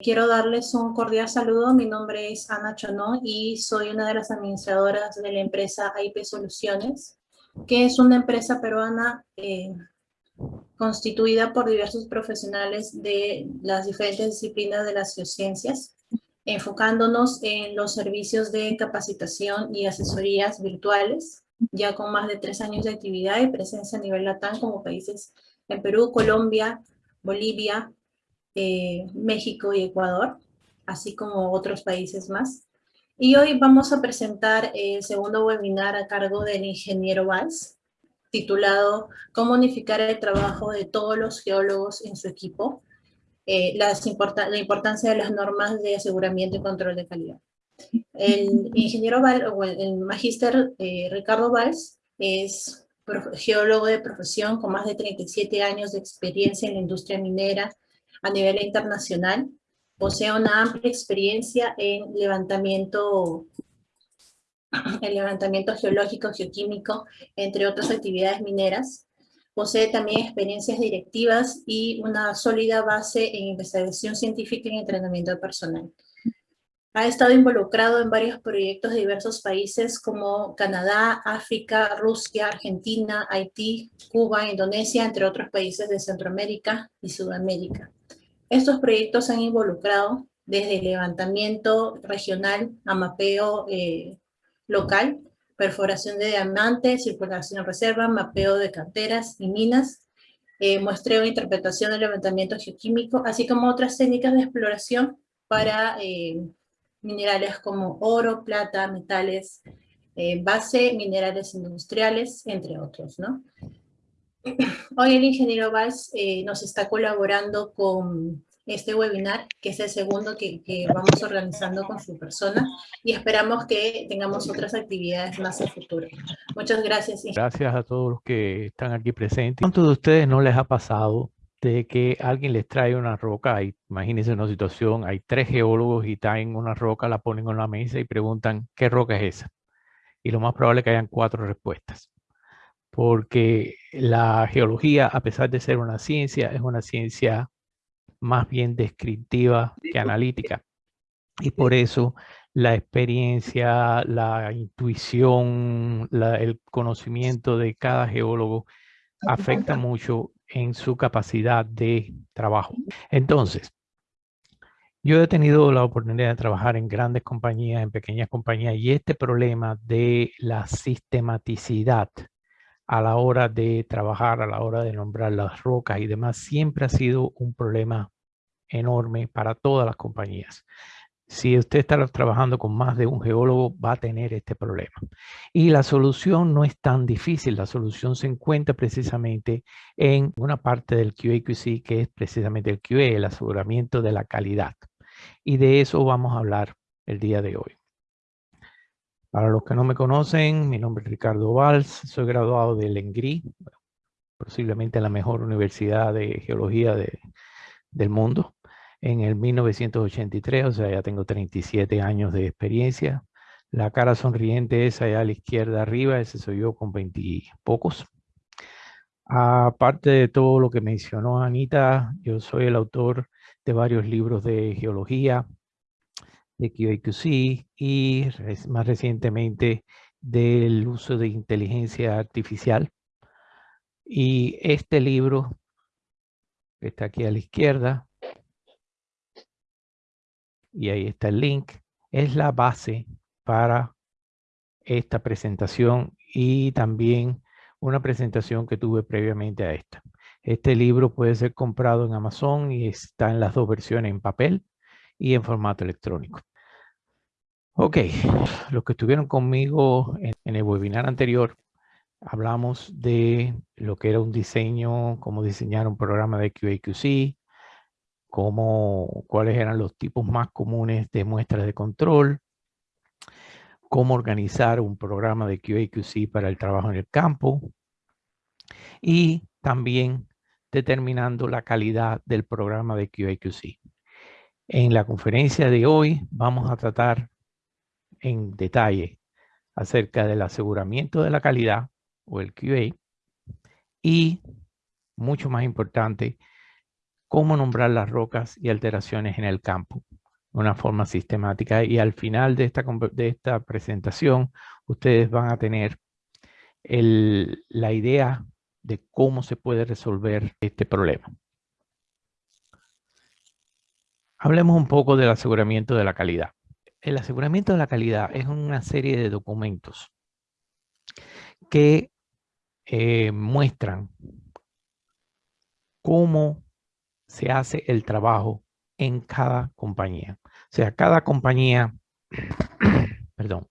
Quiero darles un cordial saludo. Mi nombre es Ana Chonó y soy una de las administradoras de la empresa IP Soluciones, que es una empresa peruana eh, constituida por diversos profesionales de las diferentes disciplinas de las geociencias, enfocándonos en los servicios de capacitación y asesorías virtuales, ya con más de tres años de actividad y presencia a nivel LATAM como países en Perú, Colombia, Bolivia, eh, México y Ecuador, así como otros países más. Y hoy vamos a presentar el segundo webinar a cargo del ingeniero Valls, titulado Cómo unificar el trabajo de todos los geólogos en su equipo, eh, la importancia de las normas de aseguramiento y control de calidad. El ingeniero Valls, o el, magíster eh, Ricardo Valls, es geólogo de profesión con más de 37 años de experiencia en la industria minera a nivel internacional. Posee una amplia experiencia en levantamiento, en levantamiento geológico, geoquímico, entre otras actividades mineras. Posee también experiencias directivas y una sólida base en investigación científica y entrenamiento personal. Ha estado involucrado en varios proyectos de diversos países como Canadá, África, Rusia, Argentina, Haití, Cuba, Indonesia, entre otros países de Centroamérica y Sudamérica. Estos proyectos han involucrado desde levantamiento regional a mapeo eh, local, perforación de diamantes, circulación en reserva, mapeo de canteras y minas, eh, muestreo e interpretación del levantamiento geoquímico, así como otras técnicas de exploración para eh, minerales como oro, plata, metales, base, minerales industriales, entre otros. Hoy el ingeniero Valls eh, nos está colaborando con este webinar, que es el segundo que, vamos organizando con su persona, y esperamos que tengamos otras actividades más en futuro. Muchas gracias. Gracias a todos los que están aquí presentes. ¿Cuántos de ustedes no les ha pasado de que alguien les trae una roca? imagínense una situación, hay tres geólogos y traen una roca, la ponen en la mesa y preguntan, ¿qué roca es esa? Y lo más probable es que hayan cuatro respuestas porque la geología, a pesar de ser una ciencia, es una ciencia más bien descriptiva que analítica. Y por eso la experiencia, la intuición, el conocimiento de cada geólogo afecta mucho en su capacidad de trabajo. Entonces, yo he tenido la oportunidad de trabajar en grandes compañías, en pequeñas compañías, y este problema de la sistematicidad a la hora de trabajar, a la hora de nombrar las rocas y demás, siempre ha sido un problema enorme para todas las compañías. Si usted está trabajando con más de un geólogo, va a tener este problema. Y la solución no es tan difícil. La solución se encuentra precisamente en una parte del QA-QC, que es precisamente el QA, el aseguramiento de la calidad. Y de eso vamos a hablar el día de hoy. Para los que no me conocen, mi nombre es Ricardo Valls, soy graduado del ENGRI, posiblemente la mejor universidad de geología del mundo, en el 1983, o sea, ya tengo 37 años de experiencia. La cara sonriente es allá a la izquierda arriba, ese soy yo con 20 y pocos. Aparte de todo lo que mencionó Anita, yo soy el autor de varios libros de geología, de QAQC y más recientemente del uso de inteligencia artificial. Y este libro, que está aquí a la izquierda, y ahí está el link, es la base para esta presentación y también una presentación que tuve previamente a esta. Este libro puede ser comprado en Amazon y está en las dos versiones en papel y en formato electrónico. Ok, los que estuvieron conmigo en, el webinar anterior, hablamos de lo que era un diseño, cómo diseñar un programa de QA/QC, cómo, cuáles eran los tipos más comunes de muestras de control, cómo organizar un programa de QA/QC para el trabajo en el campo y también determinando la calidad del programa de QA/QC. En la conferencia de hoy vamos a tratar en detalle acerca del aseguramiento de la calidad o el QA y, mucho más importante, cómo nombrar las rocas y alteraciones en el campo de una forma sistemática. Y al final de esta, de esta presentación, ustedes van a tener la idea de cómo se puede resolver este problema. Hablemos un poco del aseguramiento de la calidad. El aseguramiento de la calidad es una serie de documentos que eh, muestran cómo se hace el trabajo en cada compañía. O sea, cada compañía, perdón,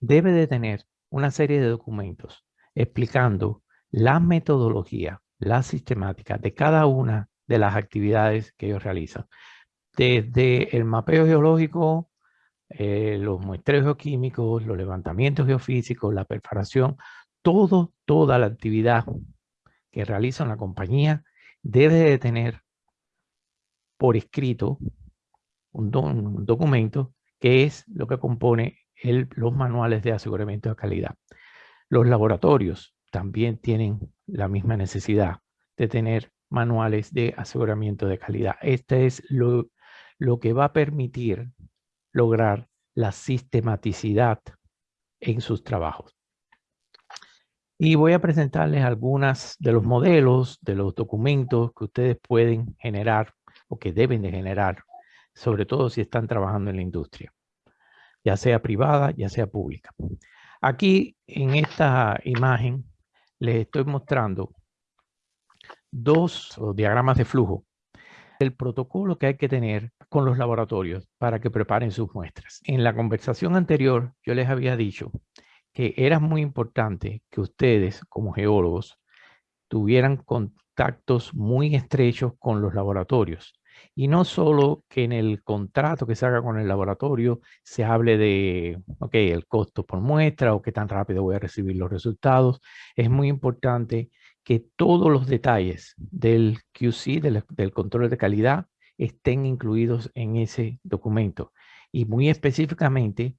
debe de tener una serie de documentos explicando la metodología, la sistemática de cada una de las actividades que ellos realizan. Desde el mapeo geológico, eh, los muestreos geoquímicos, los levantamientos geofísicos, la perforación, todo, toda la actividad que realiza una compañía debe de tener por escrito un, documento que es lo que compone los manuales de aseguramiento de calidad. Los laboratorios también tienen la misma necesidad de tener manuales de aseguramiento de calidad. Este es lo, lo que va a permitir lograr la sistematicidad en sus trabajos. Y voy a presentarles algunos de los modelos, de los documentos que ustedes pueden generar o que deben de generar, sobre todo si están trabajando en la industria, ya sea privada, ya sea pública. Aquí en esta imagen les estoy mostrando dos diagramas de flujo el protocolo que hay que tener con los laboratorios para que preparen sus muestras. En la conversación anterior yo les había dicho que era muy importante que ustedes como geólogos tuvieran contactos muy estrechos con los laboratorios. Y no solo que en el contrato que se haga con el laboratorio se hable de, ok, el costo por muestra o qué tan rápido voy a recibir los resultados. Es muy importante que todos los detalles del QC, del, del control de calidad, estén incluidos en ese documento. Y muy específicamente,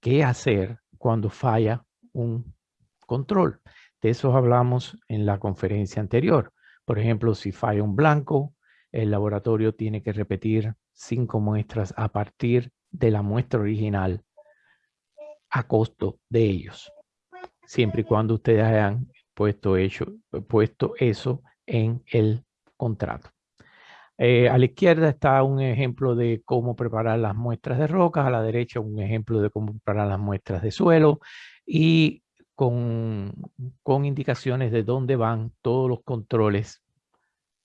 qué hacer cuando falla un control. De eso hablamos en la conferencia anterior. Por ejemplo, si falla un blanco, el laboratorio tiene que repetir cinco muestras a partir de la muestra original a costo de ellos. Siempre y cuando ustedes hayan puesto, hecho, puesto eso en el contrato. Eh, a la izquierda está un ejemplo de cómo preparar las muestras de rocas, a la derecha un ejemplo de cómo preparar las muestras de suelo y con, con indicaciones de dónde van todos los controles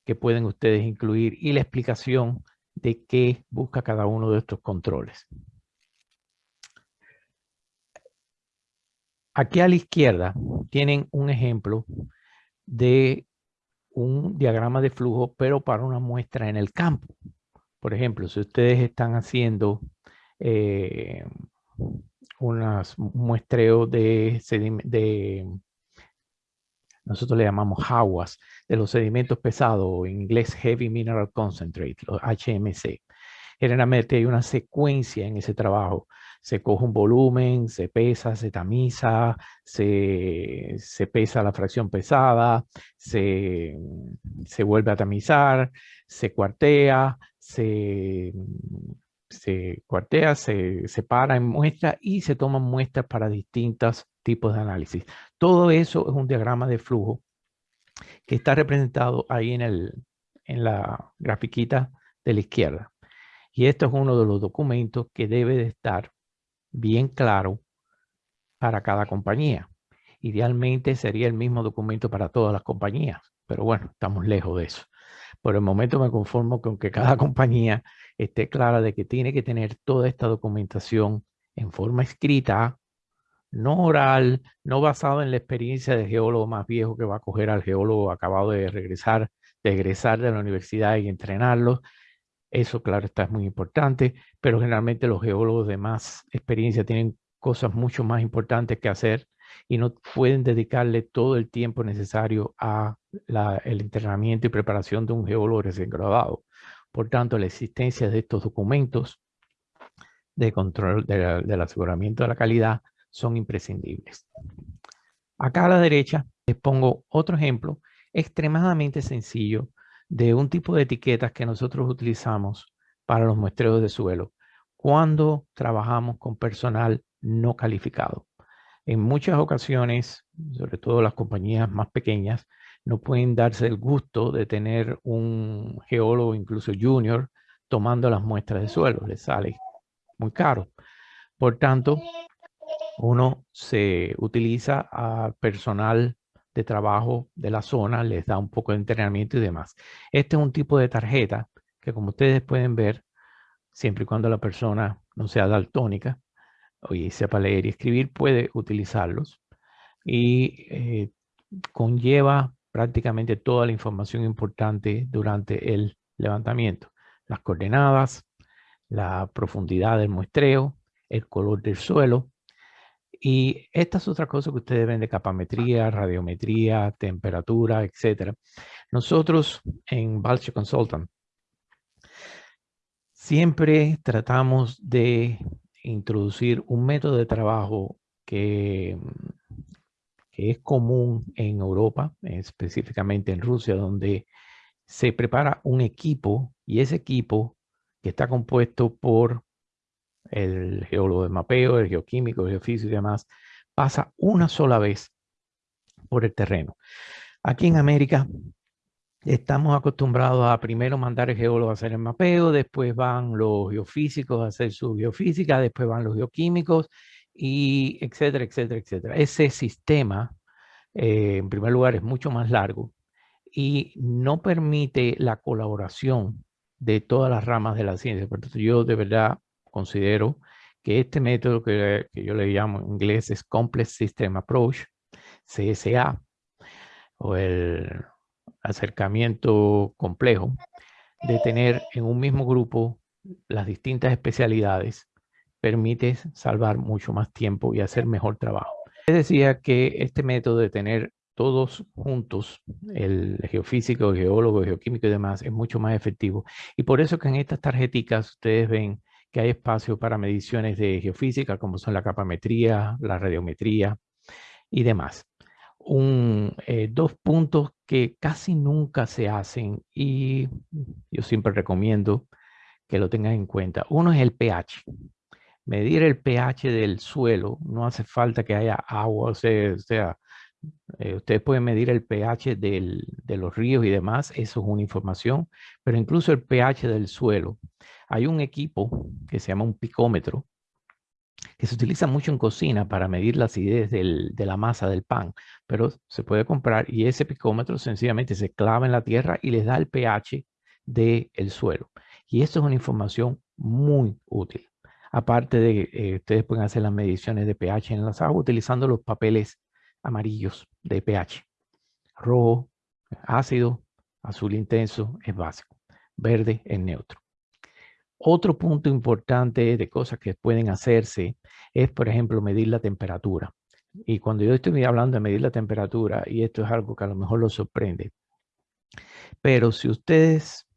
que pueden ustedes incluir y la explicación de qué busca cada uno de estos controles. Aquí a la izquierda tienen un ejemplo de un diagrama de flujo, pero para una muestra en el campo. Por ejemplo, si ustedes están haciendo eh, unas muestreos de, de, nosotros le llamamos aguas, de los sedimentos pesados, en inglés Heavy Mineral Concentrate, los HMC. Generalmente hay una secuencia en ese trabajo se coge un volumen, se pesa, se tamiza, se, pesa la fracción pesada, se, vuelve a tamizar, se cuartea, se, se cuartea, se separa en muestras y se toman muestras para distintos tipos de análisis. Todo eso es un diagrama de flujo que está representado ahí en, el, en la grafiquita de la izquierda. Y esto es uno de los documentos que debe de estar bien claro para cada compañía. Idealmente sería el mismo documento para todas las compañías, pero bueno, estamos lejos de eso. Por el momento me conformo con que cada compañía esté clara de que tiene que tener toda esta documentación en forma escrita, no oral, no basado en la experiencia del geólogo más viejo que va a coger al geólogo acabado de regresar, de egresar de la universidad y entrenarlo, eso, claro, está muy importante, pero generalmente los geólogos de más experiencia tienen cosas mucho más importantes que hacer y no pueden dedicarle todo el tiempo necesario a el entrenamiento y preparación de un geólogo recién graduado. Por tanto, la existencia de estos documentos de control del aseguramiento de la calidad son imprescindibles. Acá a la derecha les pongo otro ejemplo extremadamente sencillo de un tipo de etiquetas que nosotros utilizamos para los muestreos de suelo cuando trabajamos con personal no calificado. En muchas ocasiones, sobre todo las compañías más pequeñas, no pueden darse el gusto de tener un geólogo, incluso junior, tomando las muestras de suelo. Les sale muy caro. Por tanto, uno se utiliza a personal de trabajo de la zona, les da un poco de entrenamiento y demás. Este es un tipo de tarjeta que como ustedes pueden ver, siempre y cuando la persona no sea daltónica y sepa leer y escribir, puede utilizarlos. Y eh, conlleva prácticamente toda la información importante durante el levantamiento. Las coordenadas, la profundidad del muestreo, el color del suelo. Y estas otras cosas que ustedes ven de capametría, radiometría, temperatura, etc. Nosotros en Balche Consultant siempre tratamos de introducir un método de trabajo que, que es común en Europa, específicamente en Rusia, donde se prepara un equipo y ese equipo que está compuesto por el geólogo de mapeo, el geoquímico, el geofísico y demás, pasa una sola vez por el terreno. Aquí en América estamos acostumbrados a primero mandar el geólogo a hacer el mapeo, después van los geofísicos a hacer su geofísica, después van los geoquímicos y etcétera, etcétera, etcétera. Ese sistema, eh, en primer lugar, es mucho más largo y no permite la colaboración de todas las ramas de la ciencia. Por eso yo de verdad considero que este método que, yo le llamo en inglés es Complex System Approach, CSA, o el acercamiento complejo, de tener en un mismo grupo las distintas especialidades, permite salvar mucho más tiempo y hacer mejor trabajo. Les decía que este método de tener todos juntos, el geofísico, el geólogo, el geoquímico y demás, es mucho más efectivo. Y por eso que en estas tarjeticas ustedes ven que hay espacio para mediciones de geofísica, como son la capametría, la radiometría y demás. Un, eh, dos puntos que casi nunca se hacen y yo siempre recomiendo que lo tengan en cuenta. Uno es el pH. Medir el pH del suelo, no hace falta que haya agua, o sea, eh, ustedes pueden medir el pH de los ríos y demás, eso es una información, pero incluso el pH del suelo. Hay un equipo que se llama un picómetro, que se utiliza mucho en cocina para medir la acidez de la masa del pan, pero se puede comprar y ese picómetro sencillamente se clava en la tierra y les da el pH del suelo. Y esto es una información muy útil. Aparte de que eh, ustedes pueden hacer las mediciones de pH en las aguas utilizando los papeles amarillos de pH. Rojo, ácido, azul intenso es básico, verde es neutro. Otro punto importante de cosas que pueden hacerse es, por ejemplo, medir la temperatura. Y cuando yo estoy hablando de medir la temperatura, y esto es algo que a lo mejor los sorprende, pero si ustedes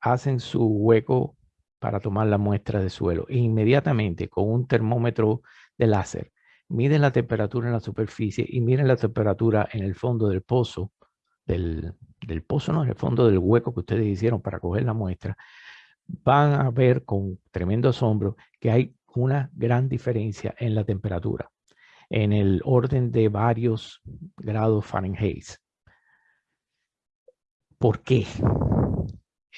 hacen su hueco para tomar la muestra de suelo, e inmediatamente con un termómetro de láser miden la temperatura en la superficie y miren la temperatura en el fondo del pozo, del, pozo, no, en el fondo del hueco que ustedes hicieron para coger la muestra, van a ver con tremendo asombro que hay una gran diferencia en la temperatura, en el orden de varios grados Fahrenheit. ¿Por qué?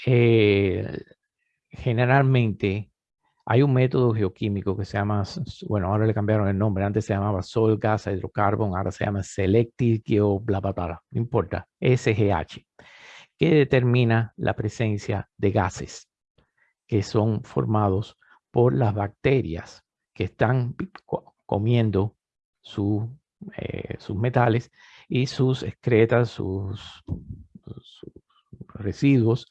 Eh, generalmente hay un método geoquímico que se llama, bueno, ahora le cambiaron el nombre, antes se llamaba Sol Gas Hydrocarbon, ahora se llama Selective Geo, bla, bla, bla, no importa, SGH, que determina la presencia de gases que son formados por las bacterias que están comiendo eh, sus metales y sus excretas, sus, residuos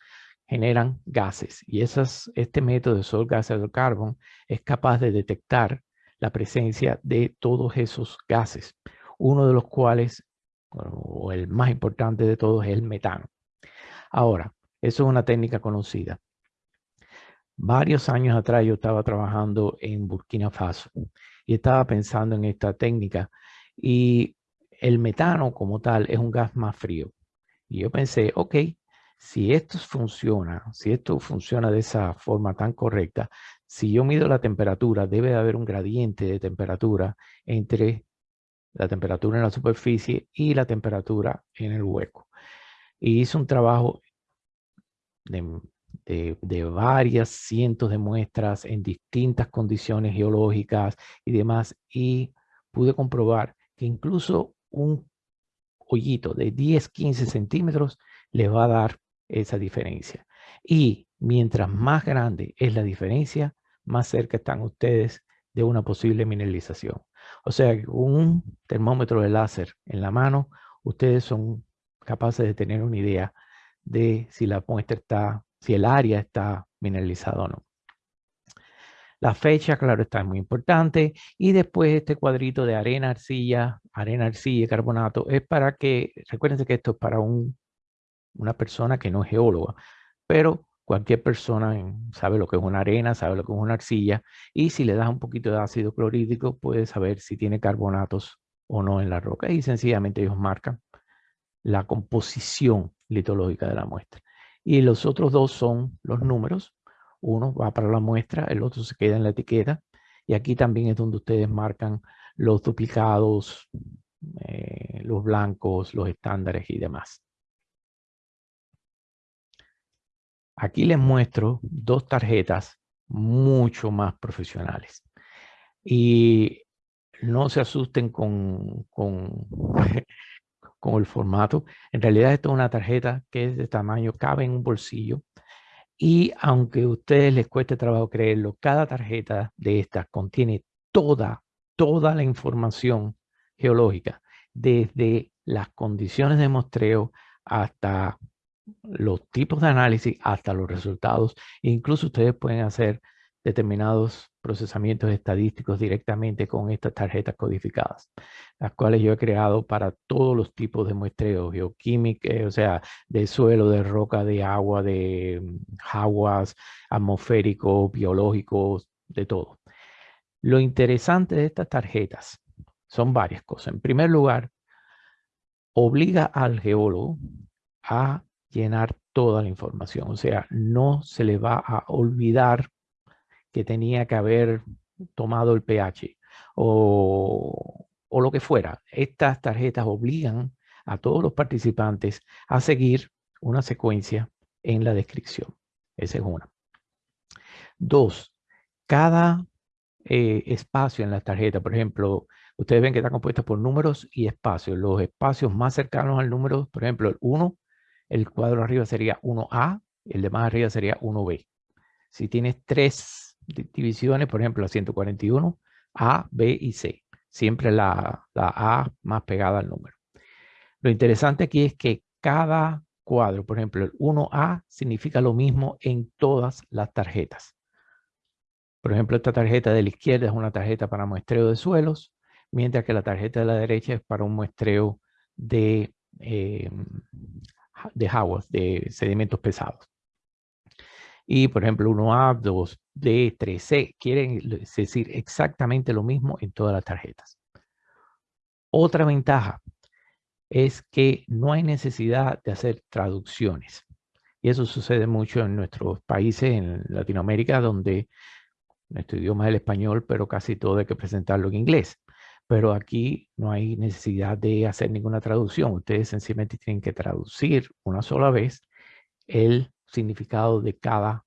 generan gases y esas, este método de Sol Gas Carbon es capaz de detectar la presencia de todos esos gases, uno de los cuales, o el más importante de todos, es el metano. Ahora, eso es una técnica conocida. Varios años atrás yo estaba trabajando en Burkina Faso y estaba pensando en esta técnica y el metano como tal es un gas más frío. Y yo pensé, ok, si esto funciona, si esto funciona de esa forma tan correcta, si yo mido la temperatura, debe de haber un gradiente de temperatura entre la temperatura en la superficie y la temperatura en el hueco. Y hice un trabajo de, de, varias cientos de muestras en distintas condiciones geológicas y demás, y pude comprobar que incluso un hoyito de 10, 15 centímetros le va a dar esa diferencia. Y mientras más grande es la diferencia, más cerca están ustedes de una posible mineralización. O sea, un termómetro de láser en la mano, ustedes son capaces de tener una idea de si la muestra está, si el área está mineralizada o no. La fecha, claro, está muy importante. Y después este cuadrito de arena, arcilla, arena, arcilla y carbonato es para que, recuérdense que esto es para un una persona que no es geóloga, pero cualquier persona sabe lo que es una arena, sabe lo que es una arcilla, y si le das un poquito de ácido clorhídrico, puede saber si tiene carbonatos o no en la roca, y sencillamente ellos marcan la composición litológica de la muestra. Y los otros dos son los números, uno va para la muestra, el otro se queda en la etiqueta, y aquí también es donde ustedes marcan los duplicados, eh, los blancos, los estándares y demás. Aquí les muestro dos tarjetas mucho más profesionales. Y no se asusten con, con, con, el formato. En realidad esto es una tarjeta que es de tamaño, cabe en un bolsillo. Y aunque a ustedes les cueste trabajo creerlo, cada tarjeta de estas contiene toda, toda la información geológica, desde las condiciones de muestreo hasta los tipos de análisis hasta los resultados. incluso ustedes pueden hacer determinados procesamientos estadísticos directamente con estas tarjetas codificadas, las cuales yo he creado para todos los tipos de muestreo geoquímico, o sea, de suelo, de roca, de agua, de mm, aguas, atmosféricos, biológicos, de todo. Lo interesante de estas tarjetas son varias cosas. En primer lugar, obliga al geólogo a llenar toda la información. O sea, no se le va a olvidar que tenía que haber tomado el pH o, o lo que fuera. Estas tarjetas obligan a todos los participantes a seguir una secuencia en la descripción. Esa es una. Dos, cada eh, espacio en la tarjeta, por ejemplo, ustedes ven que está compuesta por números y espacios. Los espacios más cercanos al número, por ejemplo, el 1 el cuadro arriba sería 1A, el de más arriba sería 1B. Si tienes tres divisiones, por ejemplo, la 141, A, B y C. Siempre la, A más pegada al número. Lo interesante aquí es que cada cuadro, por ejemplo, el 1A significa lo mismo en todas las tarjetas. Por ejemplo, esta tarjeta de la izquierda es una tarjeta para muestreo de suelos, mientras que la tarjeta de la derecha es para un muestreo de eh, de aguas, de sedimentos pesados. Y por ejemplo, 1A, 2D, 3C, quieren decir exactamente lo mismo en todas las tarjetas. Otra ventaja es que no hay necesidad de hacer traducciones. Y eso sucede mucho en nuestros países, en Latinoamérica, donde nuestro idioma es el español, pero casi todo hay que presentarlo en inglés pero aquí no hay necesidad de hacer ninguna traducción. Ustedes sencillamente tienen que traducir una sola vez el significado de cada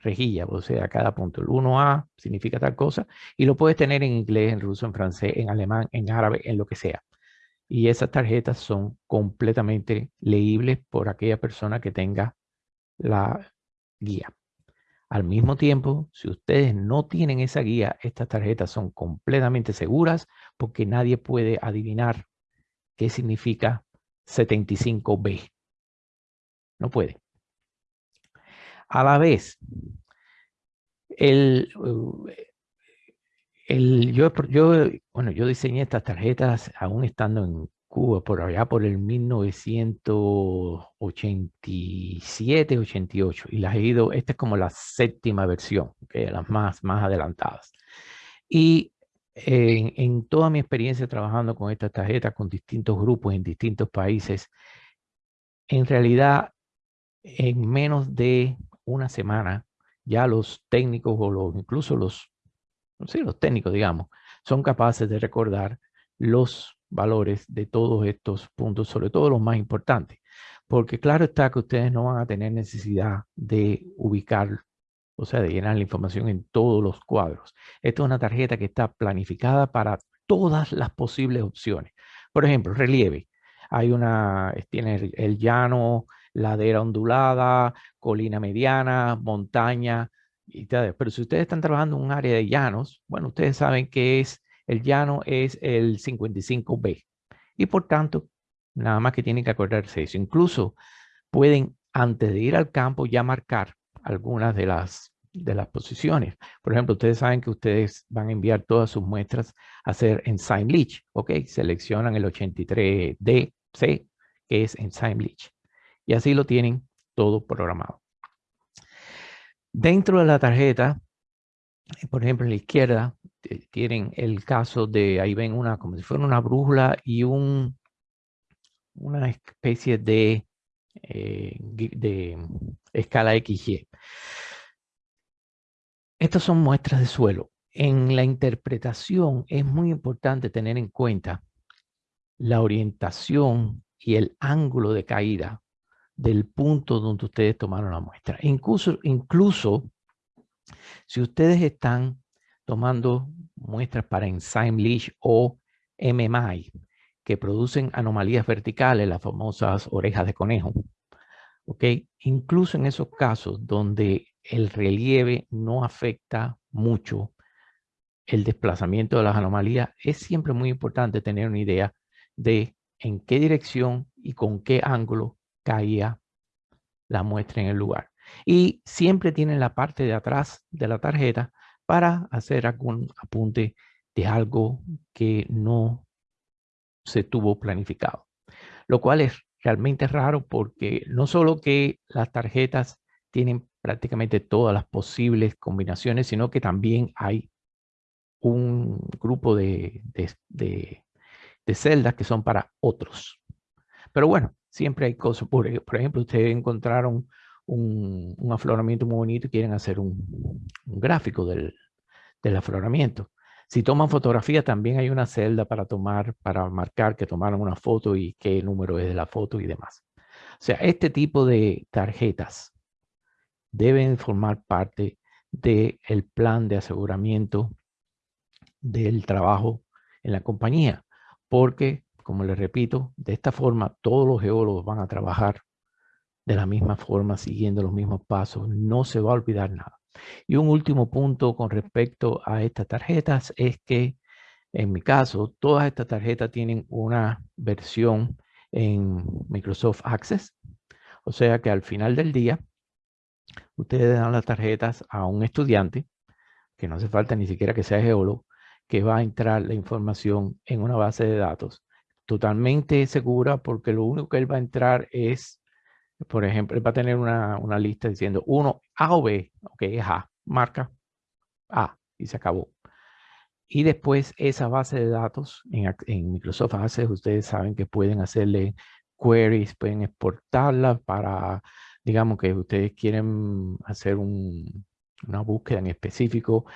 rejilla, o sea, cada punto. El 1A significa tal cosa y lo puedes tener en inglés, en ruso, en francés, en alemán, en árabe, en lo que sea. Y esas tarjetas son completamente leíbles por aquella persona que tenga la guía. Al mismo tiempo, si ustedes no tienen esa guía, estas tarjetas son completamente seguras porque nadie puede adivinar qué significa 75B. No puede. A la vez, el, el, yo, bueno, yo diseñé estas tarjetas aún estando en Cuba por allá por el 1987, 88 y las he ido, esta es como la séptima versión, que las más, más adelantadas. Y en, en, toda mi experiencia trabajando con estas tarjetas, con distintos grupos en distintos países, en realidad en menos de una semana, ya los técnicos o incluso los, sí, los técnicos, digamos, son capaces de recordar los valores de todos estos puntos, sobre todo los más importantes. Porque claro está que ustedes no van a tener necesidad de ubicar, o sea, de llenar la información en todos los cuadros. Esta es una tarjeta que está planificada para todas las posibles opciones. Por ejemplo, relieve. Hay una, tiene el llano, ladera ondulada, colina mediana, montaña, y tal. Pero si ustedes están trabajando en un área de llanos, bueno, ustedes saben que es, el llano es el 55B. Y por tanto, nada más que tienen que acordarse eso. Incluso pueden, antes de ir al campo, ya marcar algunas de las, de las posiciones. Por ejemplo, ustedes saben que ustedes van a enviar todas sus muestras a hacer Enzyme Leach. ¿Ok? Seleccionan el 83DC, que es Enzyme Leach. Y así lo tienen todo programado. Dentro de la tarjeta, por ejemplo, en la izquierda, eh, tienen el caso de, ahí ven una, como si fuera una brújula y un, una especie de, eh, de escala XY. Estas son muestras de suelo. En la interpretación es muy importante tener en cuenta la orientación y el ángulo de caída del punto donde ustedes tomaron la muestra. Incluso, incluso si ustedes están tomando muestras para Enzyme Leach o MMI, que producen anomalías verticales, las famosas orejas de conejo, ¿ok? Incluso en esos casos donde el relieve no afecta mucho el desplazamiento de las anomalías, es siempre muy importante tener una idea de en qué dirección y con qué ángulo caía la muestra en el lugar. Y siempre tienen la parte de atrás de la tarjeta para hacer algún apunte de algo que no se tuvo planificado. Lo cual es realmente raro porque no solo que las tarjetas tienen prácticamente todas las posibles combinaciones, sino que también hay un grupo de, de, celdas que son para otros. Pero bueno, siempre hay cosas. Por, por ejemplo, ustedes encontraron un, afloramiento muy bonito y quieren hacer un, gráfico del, del, afloramiento. Si toman fotografía, también hay una celda para tomar, para marcar que tomaron una foto y qué número es de la foto y demás. O sea, este tipo de tarjetas deben formar parte del el plan de aseguramiento del trabajo en la compañía, porque como les repito, de esta forma todos los geólogos van a trabajar de la misma forma, siguiendo los mismos pasos. No se va a olvidar nada. Y un último punto con respecto a estas tarjetas es que, en mi caso, todas estas tarjetas tienen una versión en Microsoft Access. O sea que al final del día, ustedes dan las tarjetas a un estudiante, que no hace falta ni siquiera que sea geólogo, que va a entrar la información en una base de datos totalmente segura porque lo único que él va a entrar es, por ejemplo, él va a tener una, una lista diciendo uno A o B, ok, es A, marca A y se acabó. Y después esa base de datos en, Microsoft Access, ustedes saben que pueden hacerle queries, pueden exportarla para, digamos que ustedes quieren hacer un, una búsqueda en específico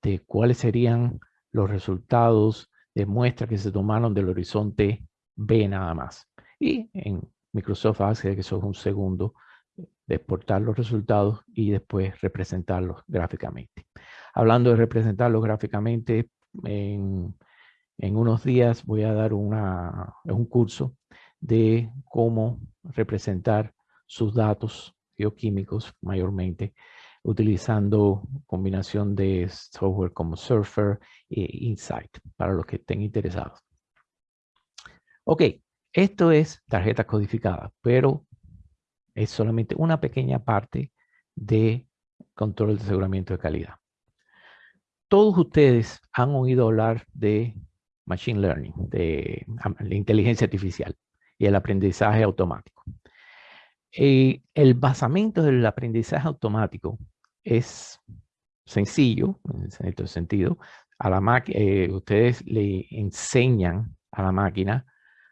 de cuáles serían los resultados demuestra que se tomaron del horizonte B nada más. Y en Microsoft hace que eso es un segundo de exportar los resultados y después representarlos gráficamente. Hablando de representarlos gráficamente, en, en unos días voy a dar una, un curso de cómo representar sus datos bioquímicos mayormente utilizando combinación de software como Surfer e Insight para los que estén interesados. Ok, esto es tarjeta codificada, pero es solamente una pequeña parte de control de aseguramiento de calidad. Todos ustedes han oído hablar de Machine Learning, de la inteligencia artificial y el aprendizaje automático. Y el basamento del aprendizaje automático es sencillo, en cierto sentido. A la eh, ustedes le enseñan a la máquina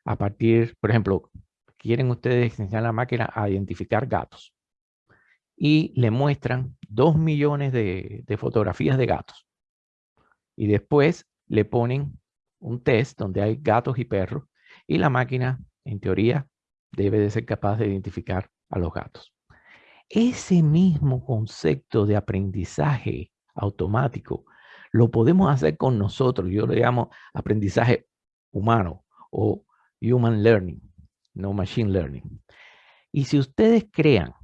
a partir, por ejemplo, quieren ustedes enseñar a la máquina a identificar gatos y le muestran dos millones de, fotografías de gatos. Y después le ponen un test donde hay gatos y perros y la máquina, en teoría, debe de ser capaz de identificar a los gatos. Ese mismo concepto de aprendizaje automático lo podemos hacer con nosotros. Yo le llamo aprendizaje humano o human learning, no machine learning. Y si ustedes crean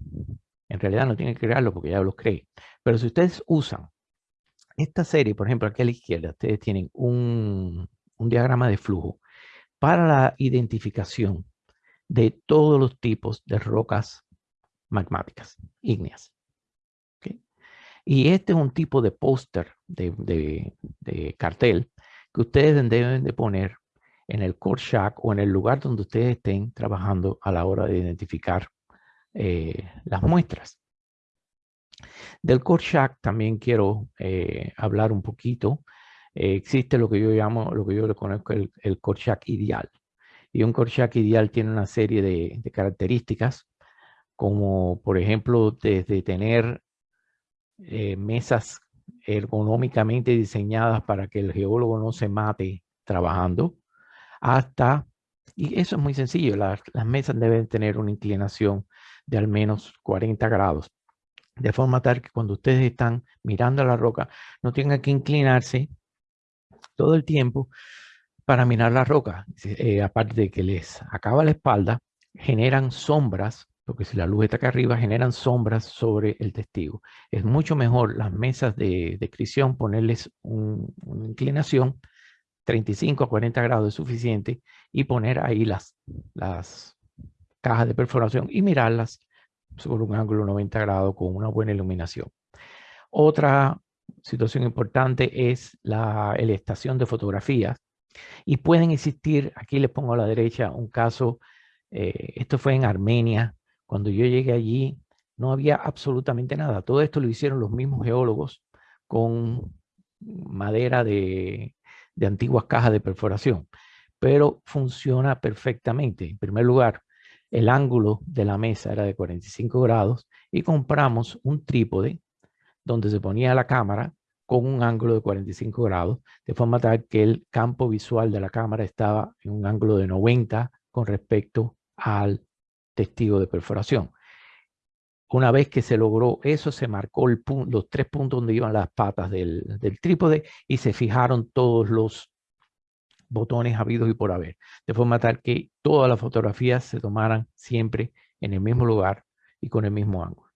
en realidad no tienen que crearlo porque ya los cree. Pero si ustedes usan esta serie, por ejemplo, aquí a la izquierda, ustedes tienen un, diagrama de flujo para la identificación de todos los tipos de rocas magmáticas, ígneas. Y este es un tipo de póster, de, cartel, que ustedes deben de poner en el core shack o en el lugar donde ustedes estén trabajando a la hora de identificar eh, las muestras. Del core también quiero eh, hablar un poquito. Eh, existe lo que yo llamo, lo que yo le conozco el, el core ideal. Y un core ideal tiene una serie de, características, como por ejemplo desde tener mesas ergonómicamente diseñadas para que el geólogo no se mate trabajando, hasta, y eso es muy sencillo, las, las mesas deben tener una inclinación de al menos 40 grados. De forma tal que cuando ustedes están mirando a la roca, no tengan que inclinarse todo el tiempo para mirar la roca. Eh, aparte de que les acaba la espalda, generan sombras, porque si la luz está acá arriba, generan sombras sobre el testigo. Es mucho mejor las mesas de descripción ponerles una inclinación 35 a 40 grados es suficiente y poner ahí las, las cajas de perforación y mirarlas sobre un ángulo 90 grados con una buena iluminación. Otra situación importante es la, estación de fotografías y pueden existir, aquí les pongo a la derecha un caso, eh, esto fue en Armenia, cuando yo llegué allí no había absolutamente nada, todo esto lo hicieron los mismos geólogos con madera de, de antiguas cajas de perforación, pero funciona perfectamente. En primer lugar, el ángulo de la mesa era de 45 grados y compramos un trípode donde se ponía la cámara con un ángulo de 45 grados, de forma tal que el campo visual de la cámara estaba en un ángulo de 90 con respecto al testigo de perforación. Una vez que se logró eso, se marcó el los tres puntos donde iban las patas del, del trípode y se fijaron todos los botones habidos y por haber, de forma tal que todas las fotografías se tomaran siempre en el mismo lugar y con el mismo ángulo.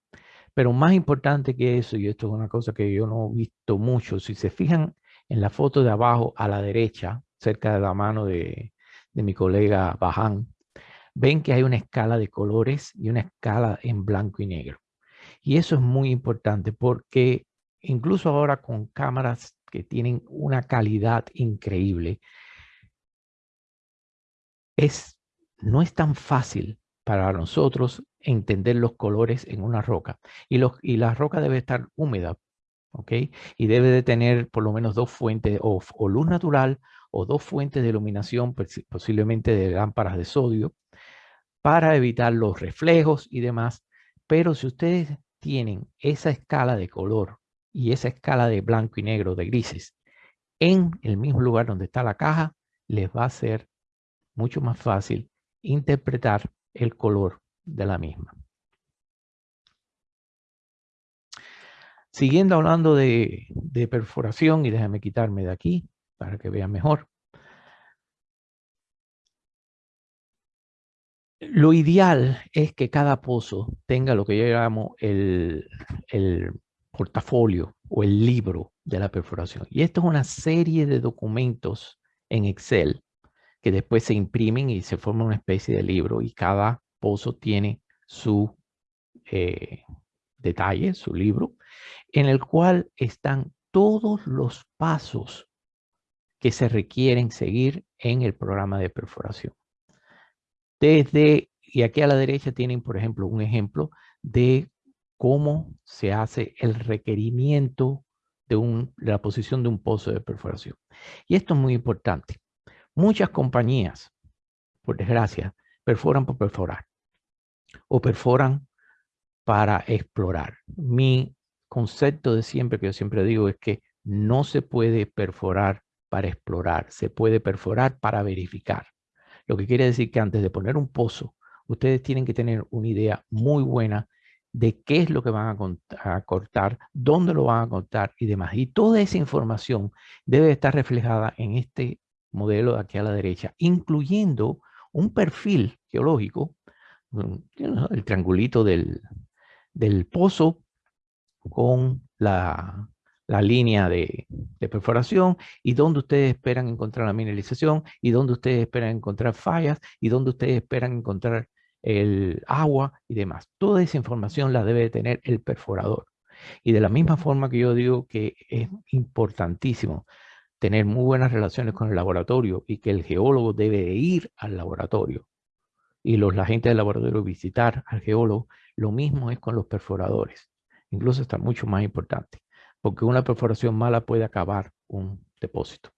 Pero más importante que eso, y esto es una cosa que yo no he visto mucho, si se fijan en la foto de abajo a la derecha, cerca de la mano de, de mi colega Bajan, ven que hay una escala de colores y una escala en blanco y negro. Y eso es muy importante porque incluso ahora con cámaras que tienen una calidad increíble, es, no es tan fácil para nosotros entender los colores en una roca. Y, los, y la roca debe estar húmeda, ¿ok? Y debe de tener por lo menos dos fuentes, o, o luz natural, o dos fuentes de iluminación, posiblemente de lámparas de sodio, para evitar los reflejos y demás. Pero si ustedes tienen esa escala de color y esa escala de blanco y negro, de grises, en el mismo lugar donde está la caja, les va a ser mucho más fácil interpretar el color de la misma. Siguiendo hablando de, perforación, y déjame quitarme de aquí para que vean mejor. Lo ideal es que cada pozo tenga lo que yo llamo el, el portafolio o el libro de la perforación. Y esto es una serie de documentos en Excel que después se imprimen y se forma una especie de libro y cada pozo tiene su eh, detalle, su libro, en el cual están todos los pasos que se requieren seguir en el programa de perforación. Desde, y aquí a la derecha tienen, por ejemplo, un ejemplo de cómo se hace el requerimiento de, un, la posición de un pozo de perforación. Y esto es muy importante. Muchas compañías, por desgracia, perforan por perforar o perforan para explorar. Mi concepto de siempre, que yo siempre digo, es que no se puede perforar para explorar, se puede perforar para verificar. Lo que quiere decir que antes de poner un pozo, ustedes tienen que tener una idea muy buena de qué es lo que van a, cortar, dónde lo van a cortar y demás. Y toda esa información debe estar reflejada en este modelo de aquí a la derecha, incluyendo un perfil geológico, el triangulito del, del pozo con la, la línea de, de, perforación y dónde ustedes esperan encontrar la mineralización y dónde ustedes esperan encontrar fallas y dónde ustedes esperan encontrar el agua y demás. Toda esa información la debe tener el perforador. Y de la misma forma que yo digo que es importantísimo tener muy buenas relaciones con el laboratorio y que el geólogo debe ir al laboratorio y los la gente del laboratorio visitar al geólogo, lo mismo es con los perforadores. Incluso está mucho más importante, porque una perforación mala puede acabar un depósito.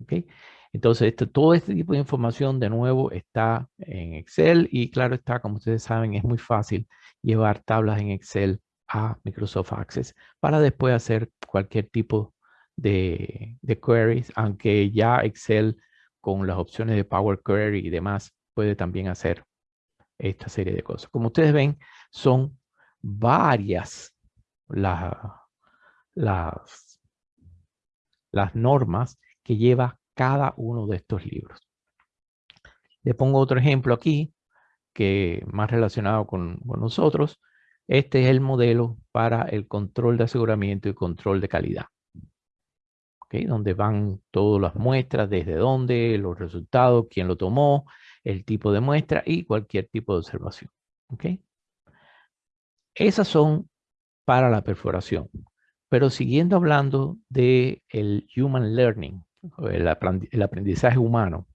¿Okay? Entonces, todo este tipo de información de nuevo está en Excel y claro está, como ustedes saben, es muy fácil llevar tablas en Excel a Microsoft Access para después hacer cualquier tipo de, de queries, aunque ya Excel con las opciones de Power Query y demás puede también hacer esta serie de cosas. Como ustedes ven, son varias las, las, las normas que lleva cada uno de estos libros. Le pongo otro ejemplo aquí, que más relacionado con, nosotros. Este es el modelo para el control de aseguramiento y control de calidad. ¿Okay? Donde van todas las muestras, desde dónde, los resultados, quién lo tomó, el tipo de muestra y cualquier tipo de observación. ¿Okay? Esas son para la perforación. Pero siguiendo hablando del el Human Learning, el, aprendizaje humano,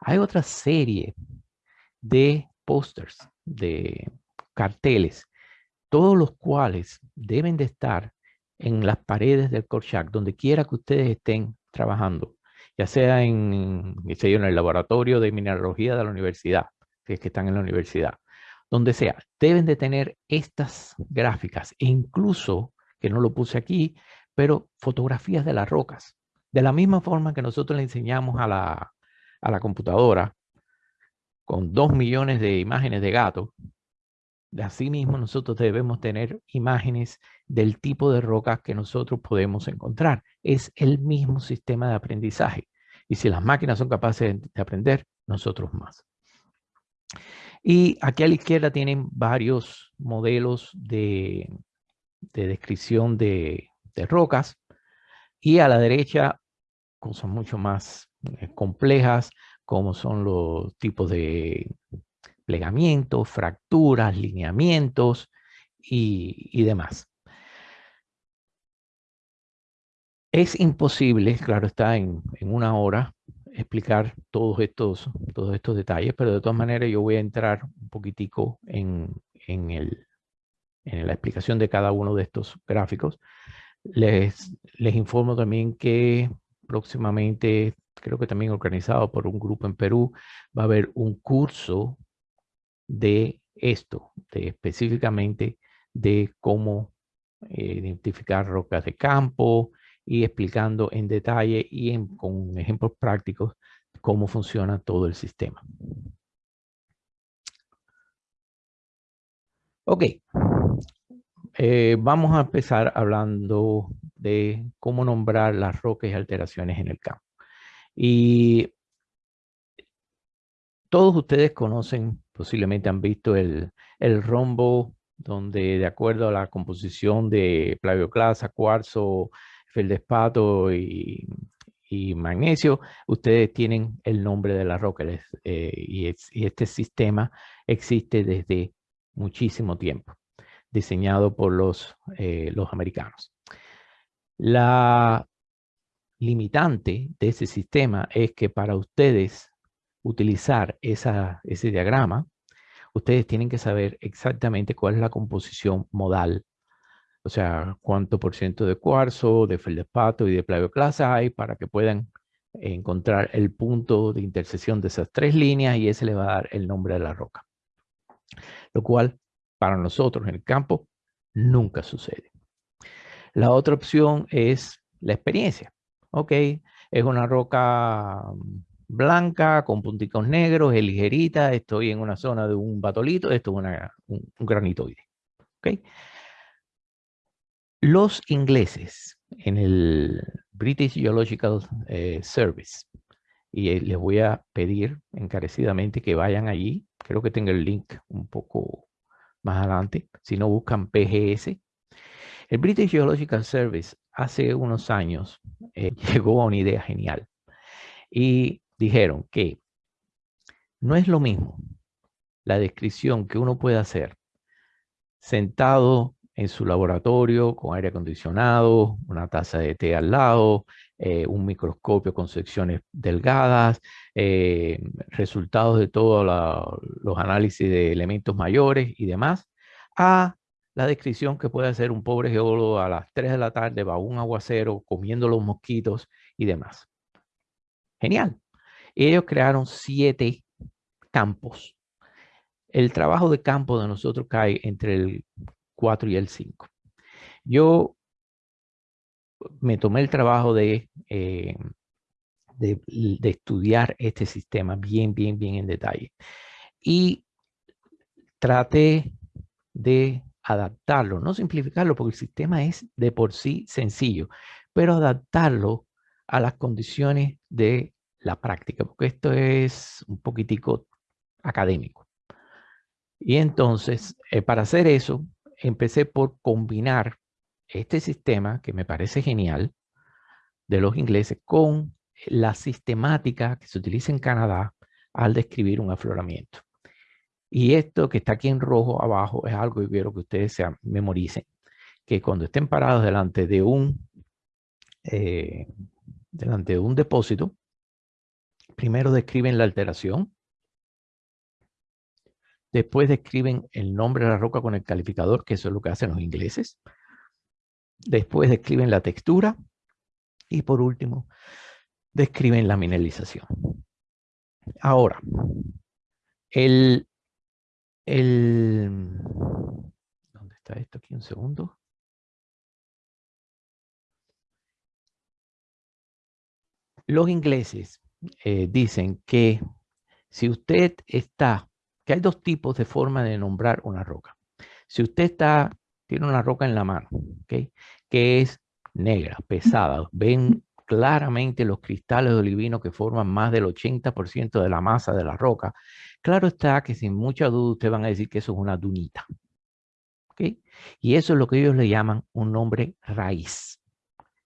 hay otra serie de pósters, de carteles, todos los cuales deben de estar en las paredes del Corchac, donde quiera que ustedes estén trabajando, ya sea en, en el laboratorio de mineralogía de la universidad, que es que están en la universidad, donde sea, deben de tener estas gráficas, e incluso, que no lo puse aquí, pero fotografías de las rocas. De la misma forma que nosotros le enseñamos a la, computadora con dos millones de imágenes de gato, de así mismo nosotros debemos tener imágenes del tipo de rocas que nosotros podemos encontrar. Es el mismo sistema de aprendizaje. Y si las máquinas son capaces de aprender, nosotros más. Y aquí a la izquierda tienen varios modelos de, descripción de, de, rocas. Y a la derecha cosas mucho más eh, complejas, como son los tipos de plegamientos, fracturas, lineamientos y, demás. Es imposible, claro está, en, una hora explicar todos estos, todos estos detalles, pero de todas maneras yo voy a entrar un poquitico en, el, en la explicación de cada uno de estos gráficos. Les, les informo también que próximamente, creo que también organizado por un grupo en Perú, va a haber un curso de esto, de específicamente de cómo eh, identificar rocas de campo y explicando en detalle y con ejemplos prácticos cómo funciona todo el sistema. Ok, eh, vamos a empezar hablando de cómo nombrar las rocas y alteraciones en el campo. Y todos ustedes conocen, posiblemente han visto el, rombo donde de acuerdo a la composición de plagioclasa, cuarzo, feldespato y, y magnesio, ustedes tienen el nombre de la roca eh, y, este sistema existe desde muchísimo tiempo, diseñado por los, eh, los americanos. La limitante de ese sistema es que para ustedes utilizar ese diagrama, ustedes tienen que saber exactamente cuál es la composición modal. O sea, cuánto por ciento de cuarzo, de feldespato y de plagioclasa hay para que puedan encontrar el punto de intersección de esas tres líneas y ese le va a dar el nombre de la roca. Lo cual, para nosotros en el campo, nunca sucede. La otra opción es la experiencia. Ok, es una roca blanca con punticos negros, es ligerita, estoy en una zona de un batolito, esto es un, granitoide. ¿okay? Los ingleses en el British Geological eh, Service, y eh, les voy a pedir encarecidamente que vayan allí, creo que tengo el link un poco más adelante, si no buscan PGS. El British Geological Service hace unos años eh, llegó a una idea genial y dijeron que no es lo mismo la descripción que uno puede hacer sentado en su laboratorio con aire acondicionado, una taza de té al lado, eh, un microscopio con secciones delgadas, eh, resultados de todos los análisis de elementos mayores y demás, a la descripción que puede hacer un pobre geólogo a las 3 de la tarde bajo un aguacero, comiendo los mosquitos y demás. Genial. Ellos crearon siete campos. El trabajo de campo de nosotros cae entre el 4 y el 5. Yo me tomé el trabajo de, eh, de, de, estudiar este sistema bien, bien, bien en detalle. Y traté de adaptarlo, no simplificarlo, porque el sistema es de por sí sencillo, pero adaptarlo a las condiciones de la práctica, porque esto es un poquitico académico. Y entonces, eh, para hacer eso, empecé por combinar este sistema, que me parece genial, de los ingleses, con la sistemática que se utiliza en Canadá al describir un afloramiento. Y esto que está aquí en rojo abajo es algo que quiero que ustedes se memoricen, que cuando estén parados delante de un, eh, delante de un depósito, Primero describen la alteración. Después describen el nombre de la roca con el calificador, que eso es lo que hacen los ingleses. Después describen la textura. Y por último, describen la mineralización. Ahora, el, el... ¿Dónde está esto? Aquí un segundo. Los ingleses eh, dicen que si usted está, que hay dos tipos de forma de nombrar una roca. Si usted está, tiene una roca en la mano, ¿okay? que es negra, pesada, ven claramente los cristales de olivino que forman más del 80% de la masa de la roca, claro está que sin mucha duda ustedes van a decir que eso es una dunita. ¿okay? Y eso es lo que ellos le llaman un nombre raíz.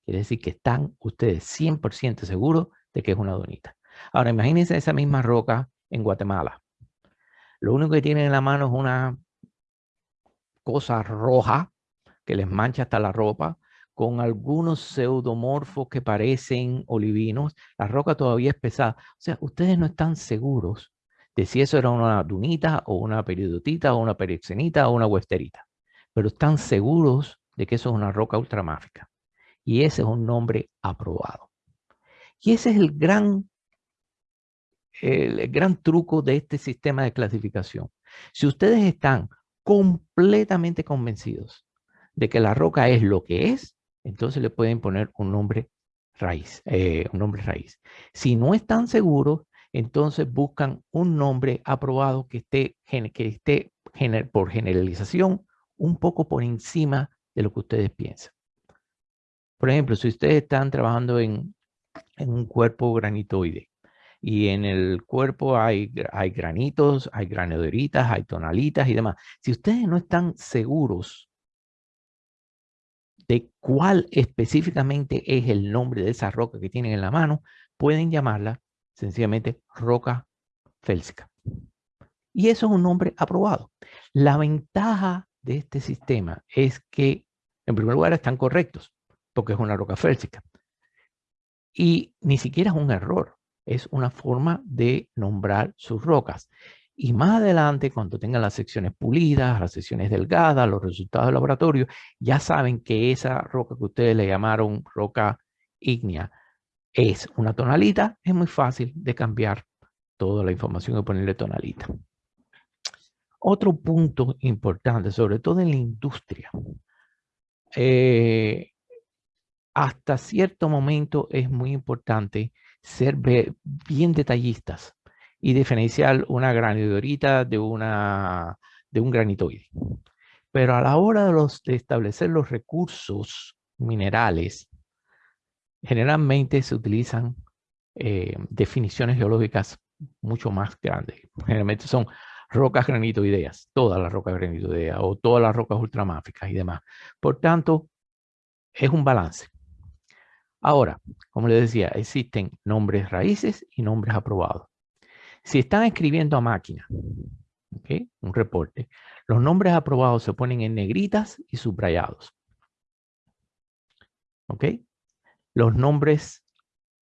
Quiere decir que están ustedes 100% seguros de que es una donita. Ahora, imagínense esa misma roca en Guatemala. Lo único que tienen en la mano es una cosa roja que les mancha hasta la ropa, con algunos pseudomorfos que parecen olivinos. La roca todavía es pesada. O sea, ustedes no están seguros de si eso era una dunita o una peridotita o una perixenita o una westerita. Pero están seguros de que eso es una roca ultramáfica. Y ese es un nombre aprobado. Y ese es el gran, el gran truco de este sistema de clasificación. Si ustedes están completamente convencidos de que la roca es lo que es, entonces le pueden poner un nombre raíz, eh, un nombre raíz. Si no están seguros, entonces buscan un nombre aprobado que esté, que esté por generalización un poco por encima de lo que ustedes piensan. Por ejemplo, si ustedes están trabajando en en un cuerpo granitoide. Y en el cuerpo hay, hay granitos, hay granoderitas, hay tonalitas y demás. Si ustedes no están seguros de cuál específicamente es el nombre de esa roca que tienen en la mano, pueden llamarla sencillamente roca félsica. Y eso es un nombre aprobado. La ventaja de este sistema es que, en primer lugar, están correctos, porque es una roca félsica. Y ni siquiera es un error, es una forma de nombrar sus rocas. Y más adelante, cuando tengan las secciones pulidas, las secciones delgadas, los resultados del laboratorio, ya saben que esa roca que ustedes le llamaron roca ígnea es una tonalita, es muy fácil de cambiar toda la información y ponerle tonalita. Otro punto importante, sobre todo en la industria, eh, hasta cierto momento es muy importante ser bien detallistas y diferenciar una granidorita de, una, de un granitoide. Pero a la hora de, los, de establecer los recursos minerales, generalmente se utilizan eh, definiciones geológicas mucho más grandes. Generalmente son rocas granitoideas, todas las rocas granitoideas o todas las rocas ultramáficas y demás. Por tanto, es un balance. Ahora, como les decía, existen nombres raíces y nombres aprobados. Si están escribiendo a máquina, un reporte, los nombres aprobados se ponen en negritas y subrayados. ¿Ok? Los nombres,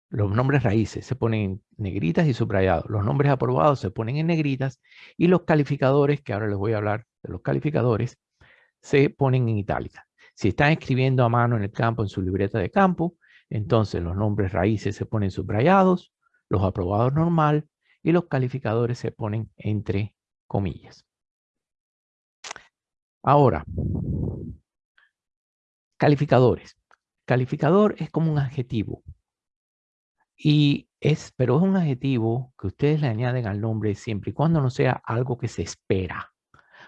los nombres raíces se ponen en negritas y subrayados. Los nombres aprobados se ponen en negritas y los calificadores, que ahora les voy a hablar de los calificadores, se ponen en itálica. Si están escribiendo a mano en el campo, en su libreta de campo, entonces los nombres raíces se ponen subrayados, los aprobados normal y los calificadores se ponen entre comillas. Ahora, calificadores. Calificador es como un adjetivo. Y es, pero es un adjetivo que ustedes le añaden al nombre siempre y cuando no sea algo que se espera.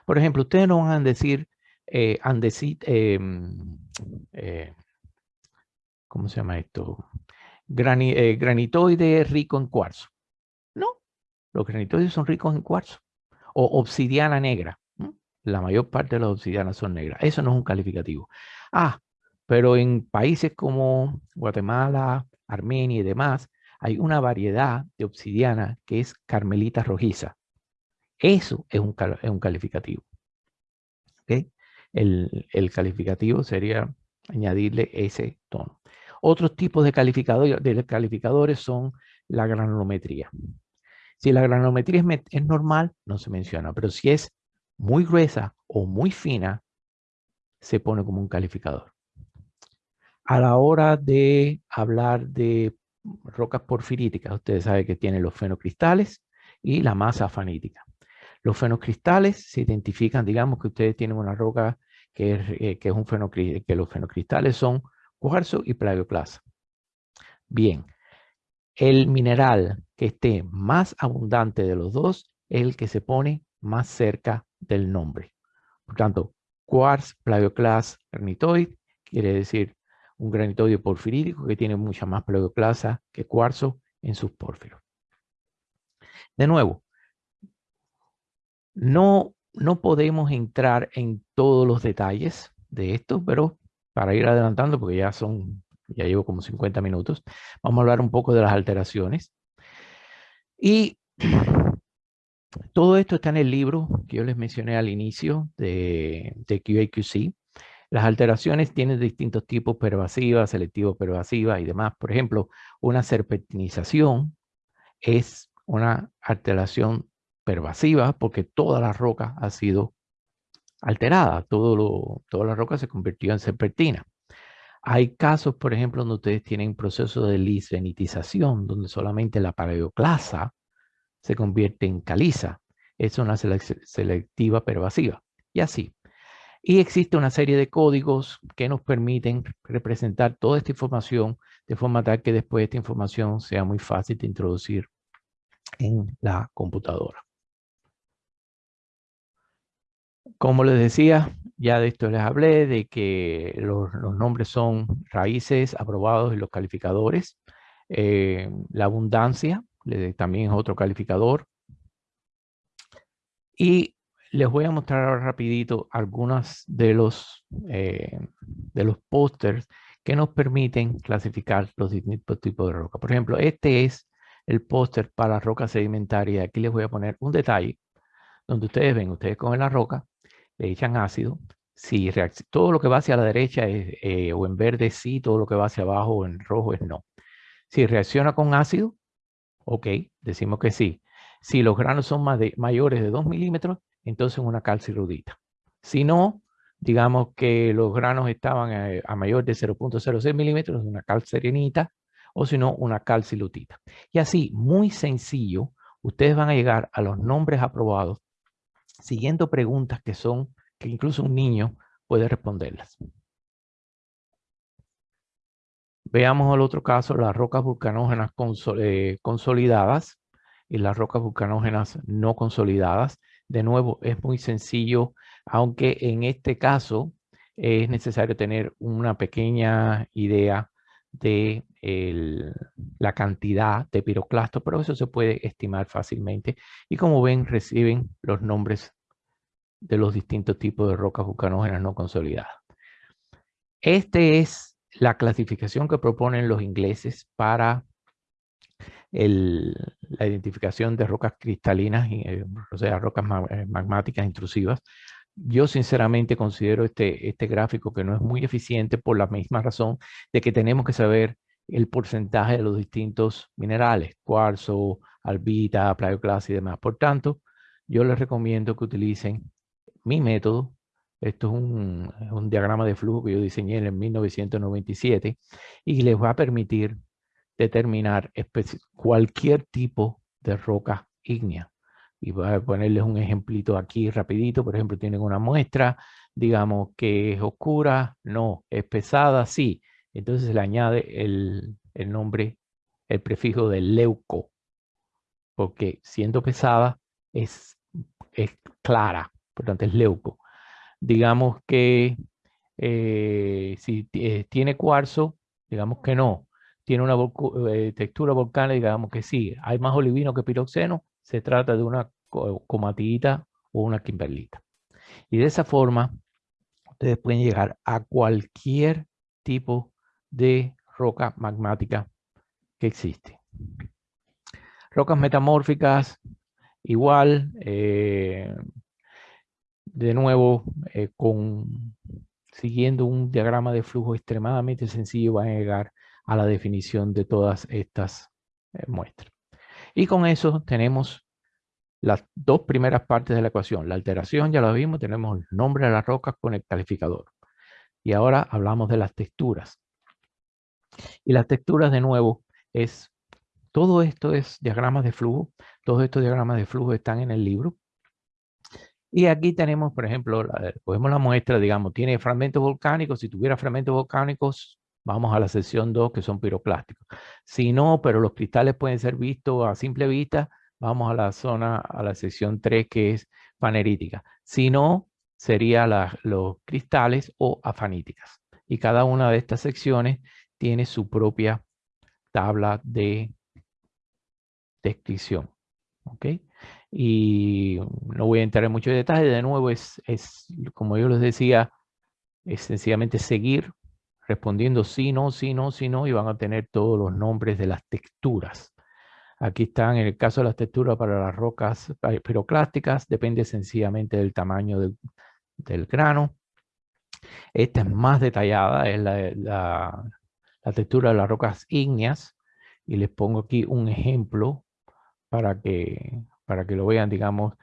Por ejemplo, ustedes no van a decir, eh, em, eh, ¿cómo se llama esto? Eh, granitoide rico en cuarzo. No, los granitoides son ricos en cuarzo. O obsidiana negra. La mayor parte de las obsidianas son negras. Eso no es un calificativo. Ah, pero en países como Guatemala, Armenia y demás, hay una variedad de obsidiana que es carmelita rojiza. Eso es un, calificativo. El, el, calificativo sería añadirle ese tono. Otros tipos de calificadores, son la granulometría. Si la granulometría es, es normal, no se menciona, pero si es muy gruesa o muy fina, se pone como un calificador. A la hora de hablar de rocas porfiríticas, ustedes saben que tienen los fenocristales y la masa fanítica. Los fenocristales se identifican, digamos que ustedes tienen una roca que es, eh, que es un fenocristal, que los fenocristales son cuarzo y plagioclasa. Bien, el mineral que esté más abundante de los dos es el que se pone más cerca del nombre. Por tanto, quartz, plagioclase, granitoid, quiere decir un granitoide porfirídico que tiene mucha más plagioclasa que cuarzo en sus pórfiros. De nuevo, no, no podemos entrar en todos los detalles de esto, pero para ir adelantando, porque ya son, ya llevo como 50 minutos, vamos a hablar un poco de las alteraciones. Y todo esto está en el libro que yo les mencioné al inicio de, de QAQC. Las alteraciones tienen distintos tipos, pervasivas, selectivo pervasivas y demás. Por ejemplo, una serpentinización es una alteración pervasiva porque toda la roca ha sido alterada. Todo lo, toda la roca se convirtió en serpentina. Hay casos, por ejemplo, donde ustedes tienen proceso de lisvenitización, donde solamente la paleoclasa se convierte en caliza. Es una selectiva pervasiva. Y así. Y existe una serie de códigos que nos permiten representar toda esta información de forma tal que después esta información sea muy fácil de introducir en la computadora. Como les decía, ya de esto les hablé, de que los, nombres son raíces aprobados y los calificadores. Eh, la abundancia también es otro calificador. Y les voy a mostrar ahora rapidito algunos de los, eh, de los pósters que nos permiten clasificar los distintos tipos de roca. Por ejemplo, este es el póster para roca sedimentaria. Aquí les voy a poner un detalle donde ustedes ven, ustedes cogen la roca, le echan ácido. Si todo lo que va hacia la derecha es, eh, o en verde sí, todo lo que va hacia abajo o en rojo es no. Si reacciona con ácido, Ok, decimos que sí. Si los granos son mayores de 2 milímetros, entonces una calcirrudita. Si no, digamos que los granos estaban a, mayor de 0.06 milímetros, una cal serenita o si no, una calcilutita. Y así, muy sencillo, ustedes van a llegar a los nombres aprobados siguiendo preguntas que son, que incluso un niño puede responderlas. Veamos el otro caso, las rocas vulcanógenas eh, consolidadas y las rocas vulcanógenas no consolidadas. De nuevo, es muy sencillo, aunque en este caso es necesario tener una pequeña idea de la cantidad de piroclastos, pero eso se puede estimar fácilmente. Y como ven, reciben los nombres de los distintos tipos de rocas vulcanógenas no consolidadas. Este es la clasificación que proponen los ingleses para la identificación de rocas cristalinas, eh, o sea, rocas eh, magmáticas intrusivas. Yo sinceramente considero este, este gráfico que no es muy eficiente por la misma razón de que tenemos que saber el porcentaje de los distintos minerales, cuarzo, albita, plagioclase y demás. Por tanto, yo les recomiendo que utilicen mi método. Esto es un, un diagrama de flujo que yo diseñé en 1997 y les va a permitir determinar cualquier tipo de roca ígnea. Y voy a ponerles un ejemplito aquí rapidito. Por ejemplo, tienen una muestra, digamos que es oscura, no, es pesada, sí. Entonces se le añade el, nombre, el prefijo de leuco, porque siendo pesada es, es clara, por tanto es leuco. Digamos que eh, si eh, tiene cuarzo, digamos que no. Tiene una eh, textura volcánica, digamos que sí. Hay más olivino que piroxeno, se trata de una comatita o una kimberlita. Y de esa forma, ustedes pueden llegar a cualquier tipo de roca magmática que existe. Rocas metamórficas, igual, eh, de nuevo, eh, con, siguiendo un diagrama de flujo extremadamente sencillo, van a llegar a la definición de todas estas eh, muestras. Y con eso tenemos las dos primeras partes de la ecuación. La alteración, ya lo vimos, tenemos el nombre de las rocas con el calificador. Y ahora hablamos de las texturas. Y las texturas, de nuevo, es... Todo esto es diagramas de flujo. Todos estos diagramas de flujo están en el libro. Y aquí tenemos, por ejemplo, la, cogemos la muestra, digamos, tiene fragmentos volcánicos. Si tuviera fragmentos volcánicos, vamos a la sección 2, que son piroclásticos. Si no, pero los cristales pueden ser vistos a simple vista, vamos a la zona, a la sección 3 que es fanerítica. Si no, sería los cristales o afaníticas. Y cada una de estas secciones tiene su propia tabla de descripción. ¿Ok? Y no voy a entrar en muchos detalles. De nuevo, es, es como yo les decía, es sencillamente seguir respondiendo sí, no, sí, no, sí, no, y van a tener todos los nombres de las texturas. Aquí están, en el caso de las texturas para las rocas piroclásticas, depende sencillamente del tamaño del, grano. Esta es más detallada, es la, textura de las rocas ígneas. Y les pongo aquí un ejemplo para que, para que lo vean, digamos,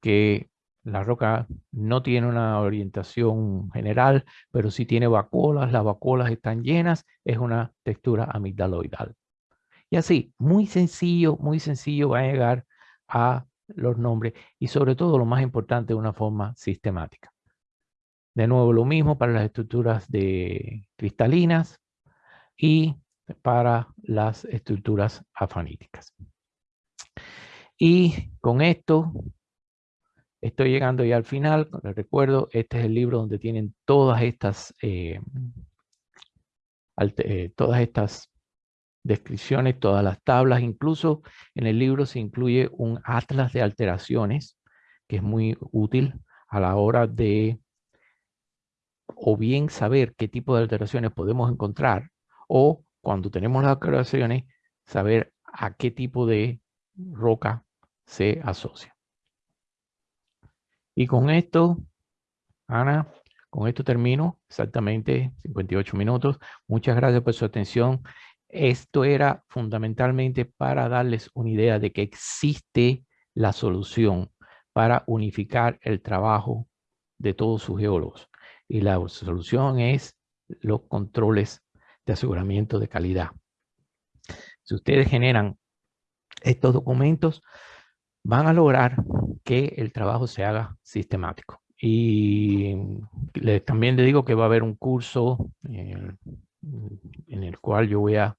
que la roca no tiene una orientación general, pero sí tiene vacuolas, las vacuolas están llenas, es una textura amigdaloidal. Y así, muy sencillo, muy sencillo va a llegar a los nombres y sobre todo lo más importante una forma sistemática. De nuevo lo mismo para las estructuras de cristalinas y para las estructuras afaníticas. Y con esto estoy llegando ya al final. Les recuerdo, este es el libro donde tienen todas estas, eh, eh, todas estas descripciones, todas las tablas, incluso en el libro se incluye un atlas de alteraciones que es muy útil a la hora de o bien saber qué tipo de alteraciones podemos encontrar o cuando tenemos las alteraciones saber a qué tipo de roca se asocia. Y con esto, Ana, con esto termino exactamente 58 minutos. Muchas gracias por su atención. Esto era fundamentalmente para darles una idea de que existe la solución para unificar el trabajo de todos sus geólogos. Y la solución es los controles de aseguramiento de calidad. Si ustedes generan estos documentos, van a lograr que el trabajo se haga sistemático. Y también le digo que va a haber un curso en el cual yo voy a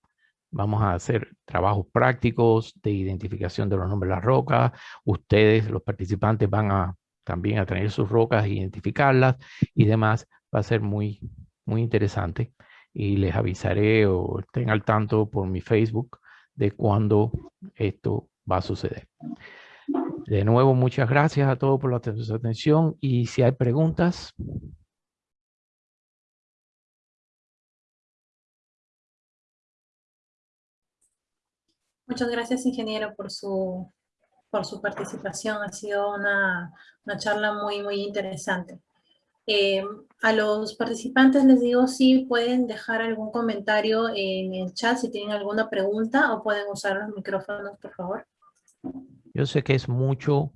Vamos a hacer trabajos prácticos de identificación de los nombres de las rocas. Ustedes, los participantes, van a también a tener sus rocas, identificarlas y demás. Va a ser muy, muy interesante. Y les avisaré o estén al tanto por mi Facebook de cuándo esto va a suceder. De nuevo, muchas gracias a todos por la atención y si hay preguntas, Muchas gracias, ingeniero, por su, por su participación. Ha sido una, charla muy, muy interesante. Eh, a los participantes les digo si pueden dejar algún comentario en el chat si tienen alguna pregunta o pueden usar los micrófonos, por favor. Yo sé que es mucho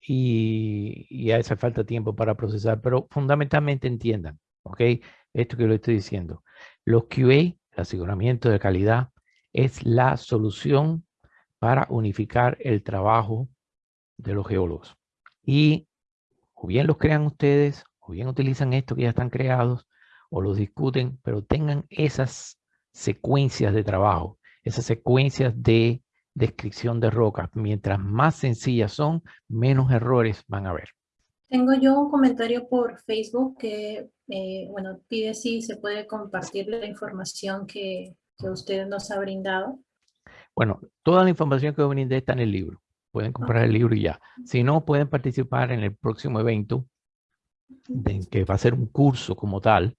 y, y hace falta tiempo para procesar, pero fundamentalmente entiendan, ¿ok? Esto que lo estoy diciendo. Los QA, el aseguramiento de calidad, es la solución para unificar el trabajo de los geólogos. Y o bien los crean ustedes, o bien utilizan esto que ya están creados, o los discuten, pero tengan esas secuencias de trabajo, esas secuencias de descripción de rocas. Mientras más sencillas son, menos errores van a haber. Tengo yo un comentario por Facebook que, eh, bueno, pide si se puede compartir la información que, que usted nos ha brindado? Bueno, toda la información que brindé está en el libro. Pueden comprar el libro y ya. Si no, pueden participar en el próximo evento, que va a ser un curso como tal,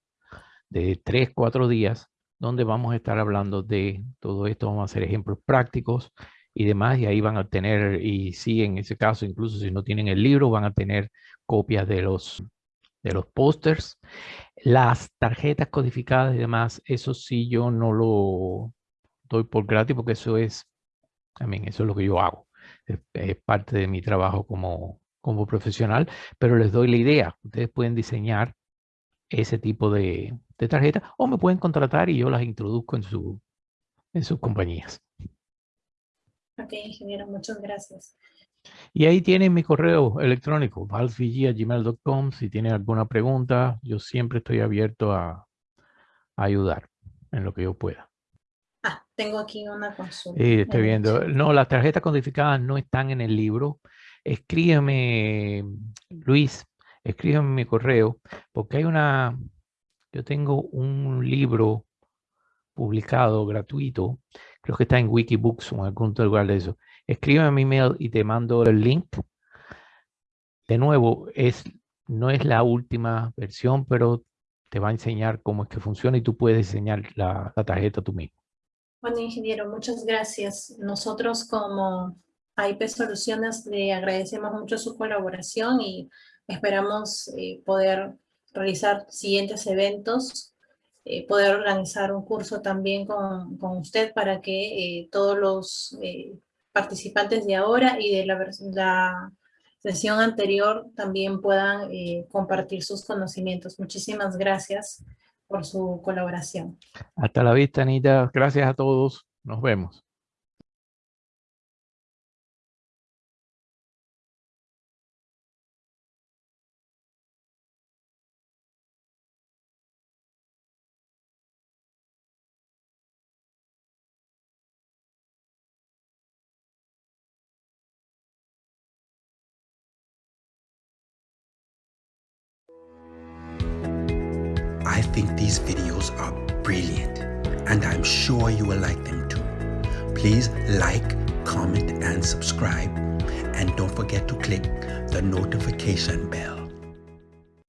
de tres, cuatro días, donde vamos a estar hablando de todo esto. Vamos a hacer ejemplos prácticos y demás, y ahí van a tener, y sí, en ese caso, incluso si no tienen el libro, van a tener copias de los, de los pósters las tarjetas codificadas y demás, eso sí yo no lo doy por gratis porque eso es, también eso es lo que yo hago. Es, parte de mi trabajo como, como profesional, pero les doy la idea. Ustedes pueden diseñar ese tipo de, de tarjeta o me pueden contratar y yo las introduzco en, su, en sus compañías. Ok, ingeniero, muchas gracias. Y ahí tienen mi correo electrónico, valsvg.gmail.com. Si tienen alguna pregunta, yo siempre estoy abierto a, ayudar en lo que yo pueda. Tengo aquí una consulta. Sí, estoy viendo. No, las tarjetas codificadas no están en el libro. Escríbeme, Luis, escríbeme mi correo, porque hay una, yo tengo un libro publicado gratuito, creo que está en Wikibooks o en algún lugar de eso, escríbeme mi email y te mando el link. De nuevo, es, no es la última versión, pero te va a enseñar cómo es que funciona y tú puedes diseñar la, tarjeta tú mismo. Bueno, ingeniero, muchas gracias. Nosotros como AIP Soluciones le agradecemos mucho su colaboración y esperamos eh, poder realizar siguientes eventos, eh, poder organizar un curso también con, usted para que eh, todos los participantes de ahora y de la, la sesión anterior también puedan eh, compartir sus conocimientos. Muchísimas gracias por su colaboración. Hasta la vista, Anita. Gracias a todos. Nos vemos. Like, comment and subscribe and don't forget to click the notification bell.